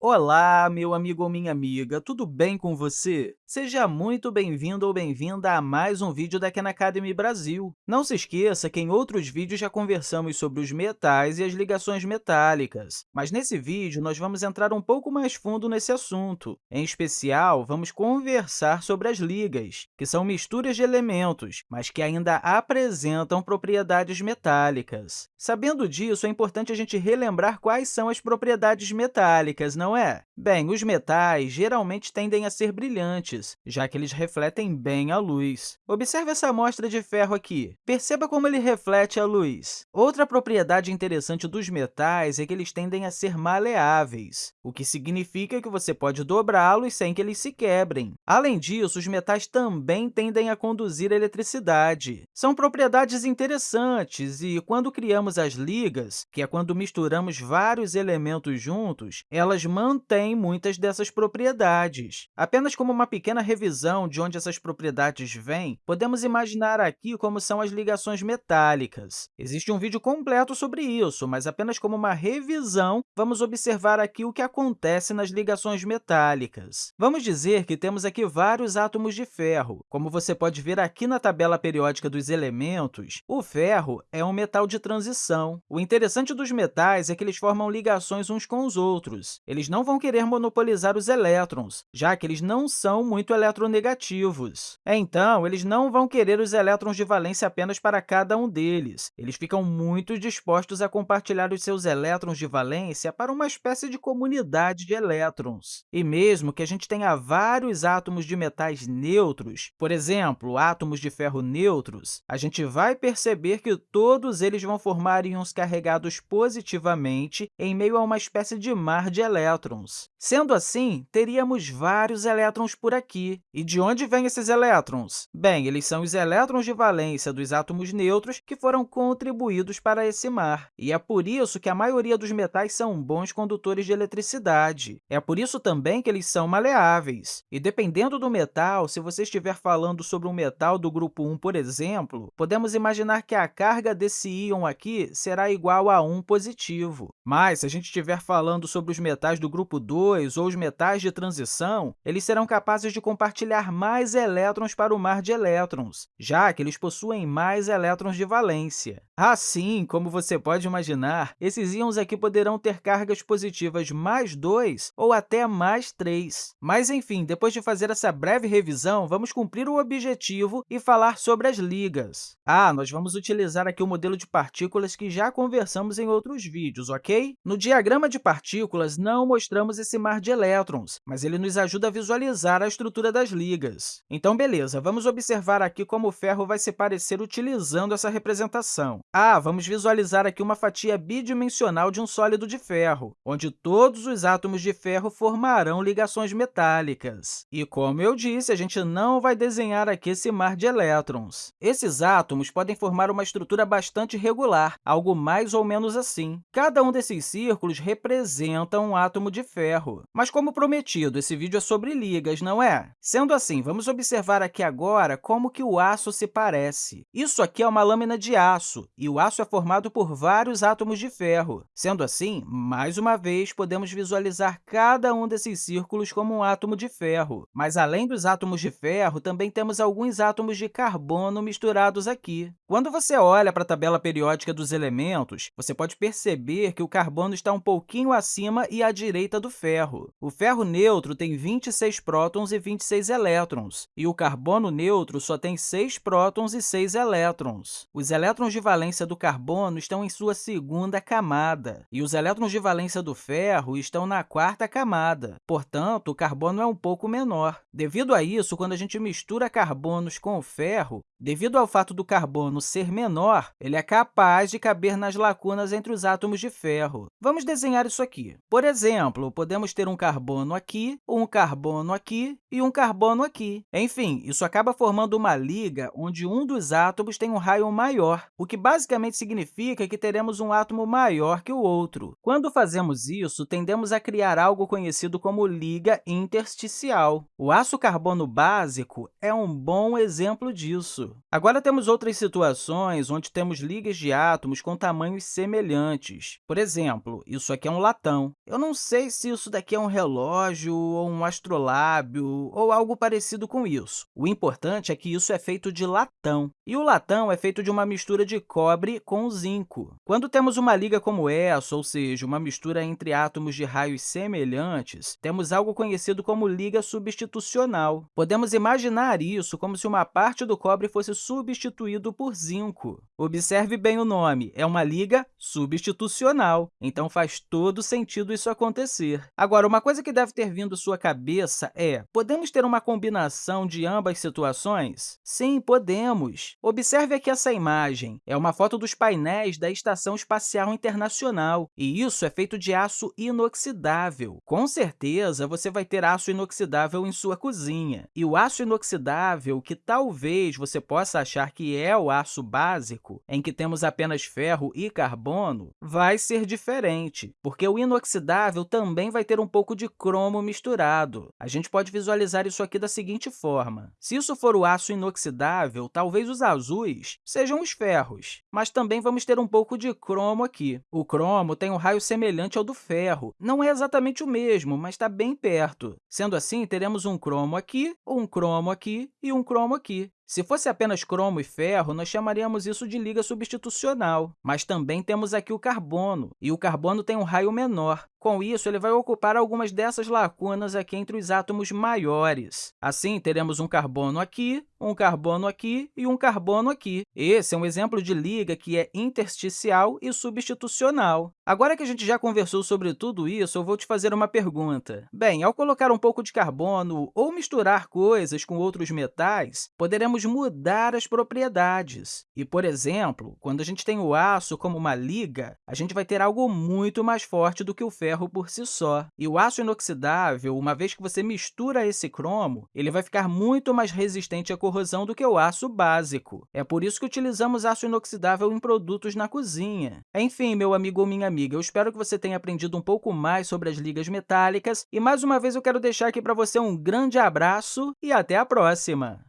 Olá, meu amigo ou minha amiga, tudo bem com você? Seja muito bem-vindo ou bem-vinda a mais um vídeo da Khan Academy Brasil. Não se esqueça que em outros vídeos já conversamos sobre os metais e as ligações metálicas, mas nesse vídeo nós vamos entrar um pouco mais fundo nesse assunto. Em especial, vamos conversar sobre as ligas, que são misturas de elementos, mas que ainda apresentam propriedades metálicas. Sabendo disso, é importante a gente relembrar quais são as propriedades metálicas, não não é? Bem, os metais geralmente tendem a ser brilhantes, já que eles refletem bem a luz. Observe essa amostra de ferro aqui. Perceba como ele reflete a luz. Outra propriedade interessante dos metais é que eles tendem a ser maleáveis, o que significa que você pode dobrá-los sem que eles se quebrem. Além disso, os metais também tendem a conduzir eletricidade. São propriedades interessantes e, quando criamos as ligas, que é quando misturamos vários elementos juntos, elas mantém muitas dessas propriedades. Apenas como uma pequena revisão de onde essas propriedades vêm, podemos imaginar aqui como são as ligações metálicas. Existe um vídeo completo sobre isso, mas apenas como uma revisão, vamos observar aqui o que acontece nas ligações metálicas. Vamos dizer que temos aqui vários átomos de ferro. Como você pode ver aqui na tabela periódica dos elementos, o ferro é um metal de transição. O interessante dos metais é que eles formam ligações uns com os outros. Eles não vão querer monopolizar os elétrons, já que eles não são muito eletronegativos. Então, eles não vão querer os elétrons de valência apenas para cada um deles. Eles ficam muito dispostos a compartilhar os seus elétrons de valência para uma espécie de comunidade de elétrons. E mesmo que a gente tenha vários átomos de metais neutros, por exemplo, átomos de ferro neutros, a gente vai perceber que todos eles vão formar íons carregados positivamente em meio a uma espécie de mar de elétrons elétrons. Sendo assim, teríamos vários elétrons por aqui. E de onde vêm esses elétrons? Bem, eles são os elétrons de valência dos átomos neutros que foram contribuídos para esse mar. E é por isso que a maioria dos metais são bons condutores de eletricidade. É por isso também que eles são maleáveis. E dependendo do metal, se você estiver falando sobre um metal do grupo 1, por exemplo, podemos imaginar que a carga desse íon aqui será igual a 1 positivo. Mas, se a gente estiver falando sobre os metais do grupo 2 ou os metais de transição, eles serão capazes de compartilhar mais elétrons para o mar de elétrons, já que eles possuem mais elétrons de valência. Assim, como você pode imaginar, esses íons aqui poderão ter cargas positivas mais 2 ou até mais 3. Mas, enfim, depois de fazer essa breve revisão, vamos cumprir o objetivo e falar sobre as ligas. Ah, nós vamos utilizar aqui o modelo de partículas que já conversamos em outros vídeos, ok? No diagrama de partículas, não mostramos esse mar de elétrons, mas ele nos ajuda a visualizar a estrutura das ligas. Então, beleza, vamos observar aqui como o ferro vai se parecer utilizando essa representação. Ah, vamos visualizar aqui uma fatia bidimensional de um sólido de ferro, onde todos os átomos de ferro formarão ligações metálicas. E, como eu disse, a gente não vai desenhar aqui esse mar de elétrons. Esses átomos podem formar uma estrutura bastante regular, algo mais ou menos assim. Cada um desses círculos representa um átomo átomo de ferro. Mas, como prometido, esse vídeo é sobre ligas, não é? Sendo assim, vamos observar aqui agora como que o aço se parece. Isso aqui é uma lâmina de aço, e o aço é formado por vários átomos de ferro. Sendo assim, mais uma vez, podemos visualizar cada um desses círculos como um átomo de ferro. Mas, além dos átomos de ferro, também temos alguns átomos de carbono misturados aqui. Quando você olha para a tabela periódica dos elementos, você pode perceber que o carbono está um pouquinho acima e à direita do ferro. O ferro neutro tem 26 prótons e 26 elétrons, e o carbono neutro só tem 6 prótons e 6 elétrons. Os elétrons de valência do carbono estão em sua segunda camada, e os elétrons de valência do ferro estão na quarta camada. Portanto, o carbono é um pouco menor. Devido a isso, quando a gente mistura carbonos com o ferro, devido ao fato do carbono ser menor, ele é capaz de caber nas lacunas entre os átomos de ferro. Vamos desenhar isso aqui. Por exemplo, podemos ter um carbono aqui, um carbono aqui e um carbono aqui. Enfim, isso acaba formando uma liga onde um dos átomos tem um raio maior, o que basicamente significa que teremos um átomo maior que o outro. Quando fazemos isso, tendemos a criar algo conhecido como liga intersticial. O aço carbono básico é um bom exemplo disso. Agora temos outras situações onde temos ligas de átomos com tamanhos semelhantes. Por exemplo, isso aqui é um latão. Eu não sei se isso daqui é um relógio, ou um astrolábio, ou algo parecido com isso. O importante é que isso é feito de latão, e o latão é feito de uma mistura de cobre com zinco. Quando temos uma liga como essa, ou seja, uma mistura entre átomos de raios semelhantes, temos algo conhecido como liga substitucional. Podemos imaginar isso como se uma parte do cobre fosse substituído por zinco. Observe bem o nome, é uma liga substitucional, então faz todo sentido isso acontecer. Agora, uma coisa que deve ter vindo à sua cabeça é, podemos ter uma combinação de ambas situações? Sim, podemos. Observe aqui essa imagem. É uma foto dos painéis da Estação Espacial Internacional, e isso é feito de aço inoxidável. Com certeza, você vai ter aço inoxidável em sua cozinha. E o aço inoxidável, que talvez você possa achar que é o aço básico, em que temos apenas ferro e carbono, vai ser diferente, porque o inoxidável também vai ter um pouco de cromo misturado. A gente pode visualizar isso aqui da seguinte forma. Se isso for o aço inoxidável, talvez os azuis sejam os ferros, mas também vamos ter um pouco de cromo aqui. O cromo tem um raio semelhante ao do ferro. Não é exatamente o mesmo, mas está bem perto. Sendo assim, teremos um cromo aqui, um cromo aqui e um cromo aqui. Se fosse apenas cromo e ferro, nós chamaríamos isso de liga substitucional. Mas também temos aqui o carbono, e o carbono tem um raio menor. Com isso, ele vai ocupar algumas dessas lacunas aqui entre os átomos maiores. Assim, teremos um carbono aqui, um carbono aqui e um carbono aqui. Esse é um exemplo de liga que é intersticial e substitucional. Agora que a gente já conversou sobre tudo isso, eu vou te fazer uma pergunta. Bem, ao colocar um pouco de carbono ou misturar coisas com outros metais, poderemos mudar as propriedades. E, por exemplo, quando a gente tem o aço como uma liga, a gente vai ter algo muito mais forte do que o ferro por si só. E o aço inoxidável, uma vez que você mistura esse cromo, ele vai ficar muito mais resistente à corrosão do que o aço básico. É por isso que utilizamos aço inoxidável em produtos na cozinha. Enfim, meu amigo ou minha amiga, eu espero que você tenha aprendido um pouco mais sobre as ligas metálicas e, mais uma vez, eu quero deixar aqui para você um grande abraço e até a próxima!